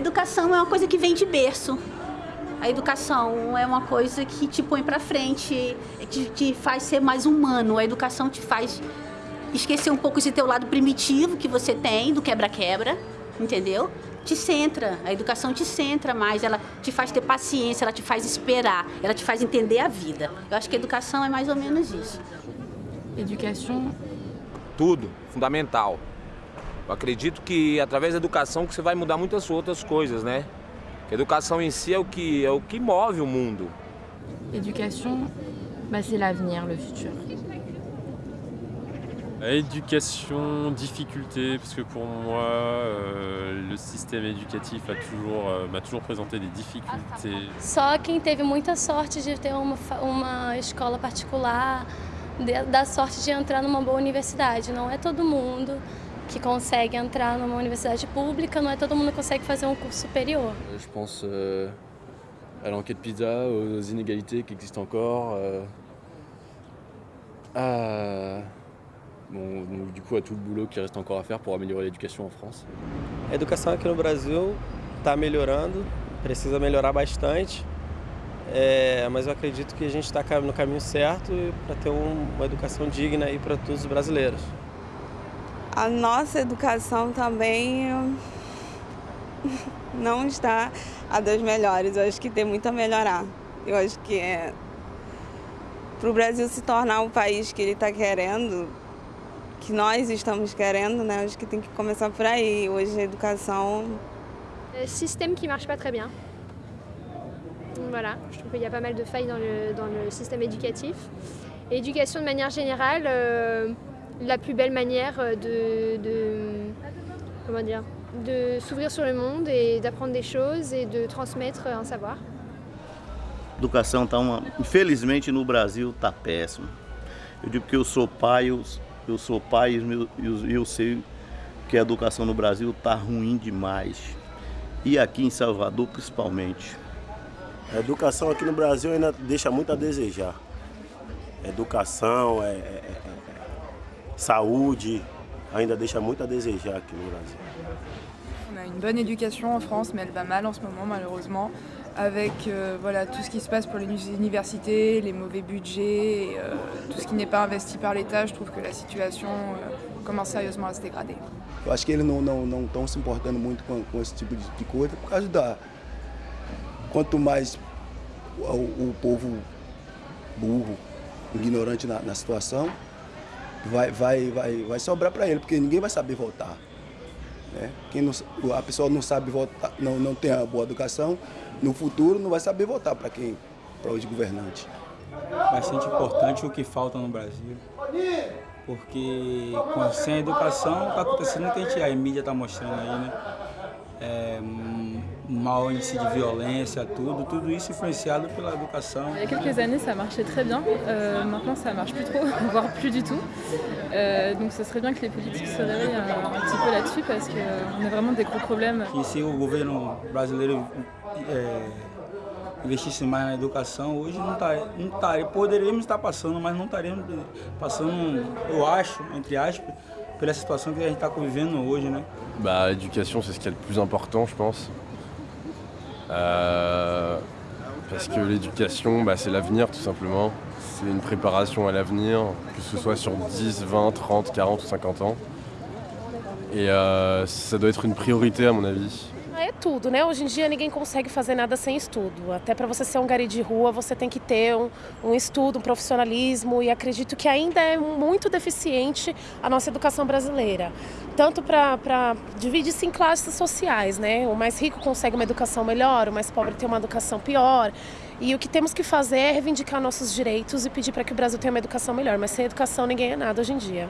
educação é uma coisa que vem de berço. A educação é uma coisa que te põe para frente, te, te faz ser mais humano. A educação te faz esquecer um pouco esse teu lado primitivo que você tem, do quebra-quebra, entendeu? Te centra, a educação te centra mais, ela te faz ter paciência, ela te faz esperar, ela te faz entender a vida. Eu acho que a educação é mais ou menos isso. Educação. Tudo, fundamental. Eu acredito que através da educação que você vai mudar muitas outras coisas, né? A educação em si é o que, é o que move o mundo. Éducation, bah, c'est l'avenir, le futur. Éducation, difficulté, parce que pour moi, euh, le système éducatif a toujours, euh, m'a toujours présenté des difficultés. Só quem teve muita sorte de ter uma, uma escola particular, de, da sorte de entrar numa boa universidade. Não é todo mundo que consegue entrar numa universidade pública, não é todo mundo que consegue fazer um curso superior. Je pense euh, à l'enquête pizza, aux inégalités qui existent encore, euh, à, bon, donc, du coup à tout le boulot qui reste encore à faire pour améliorer l'éducation en France. A educação aqui no Brasil está melhorando, precisa melhorar bastante, é, mas eu acredito que a gente está no caminho certo para ter um, uma educação digna para todos os brasileiros. A nossa educação também não está a das melhores. Eu acho que tem muito a melhorar. Eu acho que é para o Brasil se tornar o país que ele está querendo, que nós estamos querendo, né? Acho que tem que começar por aí. Hoje a educação. Le système qui marche pas très bien. Voilà, je trouve qu'il y a pas mal de failles dans le, dans le système éducatif. Éducation de manière générale. Euh, la plus belle manière de, de comment dire, de s'ouvrir sur le monde et d'apprendre des choses e de transmettre un savoir. A educação está uma, infelizmente no Brasil está péssimo. Eu digo que eu sou pai, eu, eu sou pai e eu, eu sei que a educação no Brasil está ruim demais. E aqui em Salvador principalmente. A educação aqui no Brasil ainda deixa muito a desejar. educação, é, é, é saúde, ainda deixa muito a desejar aqui no Brasil. On a une bonne éducation en France, mais elle va mal en ce moment malheureusement, avec euh, voilà, tout ce qui se passe pour les universités, les mauvais budgets, et, euh, tout ce qui n'est pas investi par l'État, je trouve que la situation euh, commence sérieusement à se dégrader. Eu acho que eles não estão não, não se importando muito com, com esse tipo de, de, coisa, por causa da... Quanto mais o, o povo burro, ignorante na, na situação, vai, vai, vai, vai sobrar para ele, porque ninguém vai saber votar. Né? Quem não, a pessoa não sabe votar, não, não tem a boa educação, no futuro não vai saber votar para quem, para os governantes. Bastante importante o que falta no Brasil, porque sem a educação está acontecendo o que a, gente, a mídia está mostrando aí, né? É, mau índice de violência, tudo, tudo isso influenciado pela educação. Il y a quelques années, ça marchait très bien. Euh, maintenant, ça marche plus trop, voire plus du tout. Euh, donc, ce serait bien que les politiques se réveillent un, un petit peu là-dessus parce qu'on a vraiment des gros problèmes. Que se o governo brasileiro é, investisse mais na educação, hoje não tá, não tá, poderíamos estar passando, mas não estaríamos passando, eu acho, entre aspas, pela situação que a gente está convivendo hoje, né? Bah, l'éducation, c'est ce qui est le plus important, je pense. Euh, parce que l'éducation, bah, c'est l'avenir tout simplement. C'est une préparation à l'avenir, que ce soit sur 10, 20, 30, 40 ou 50 ans. Et euh, ça doit être une priorité à mon avis. É tudo, né? Hoje em dia ninguém consegue fazer nada sem estudo. Até para você ser um gari de rua, você tem que ter um, um estudo, um profissionalismo. E acredito que ainda é muito deficiente a nossa educação brasileira. Tanto para dividir-se em classes sociais, né? O mais rico consegue uma educação melhor, o mais pobre tem uma educação pior. E o que temos que fazer é reivindicar nossos direitos e pedir para que o Brasil tenha uma educação melhor. Mas sem educação ninguém é nada hoje em dia.